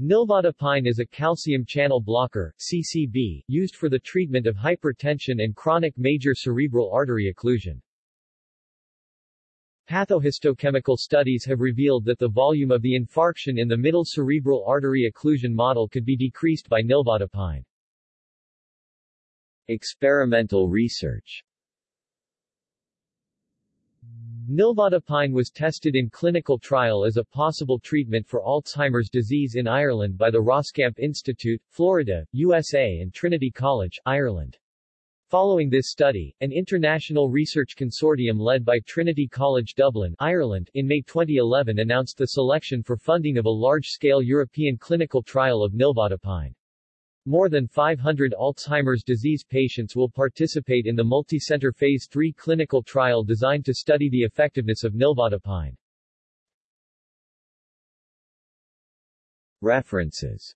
Nilvadipine is a calcium channel blocker CCB, used for the treatment of hypertension and chronic major cerebral artery occlusion. Pathohistochemical studies have revealed that the volume of the infarction in the middle cerebral artery occlusion model could be decreased by nilvadipine. Experimental research Nilvadipine was tested in clinical trial as a possible treatment for Alzheimer's disease in Ireland by the Roskamp Institute, Florida, USA and Trinity College, Ireland. Following this study, an international research consortium led by Trinity College Dublin, Ireland, in May 2011 announced the selection for funding of a large-scale European clinical trial of nilvadipine. More than 500 Alzheimer's disease patients will participate in the multicenter Phase 3 clinical trial designed to study the effectiveness of nilvadipine. References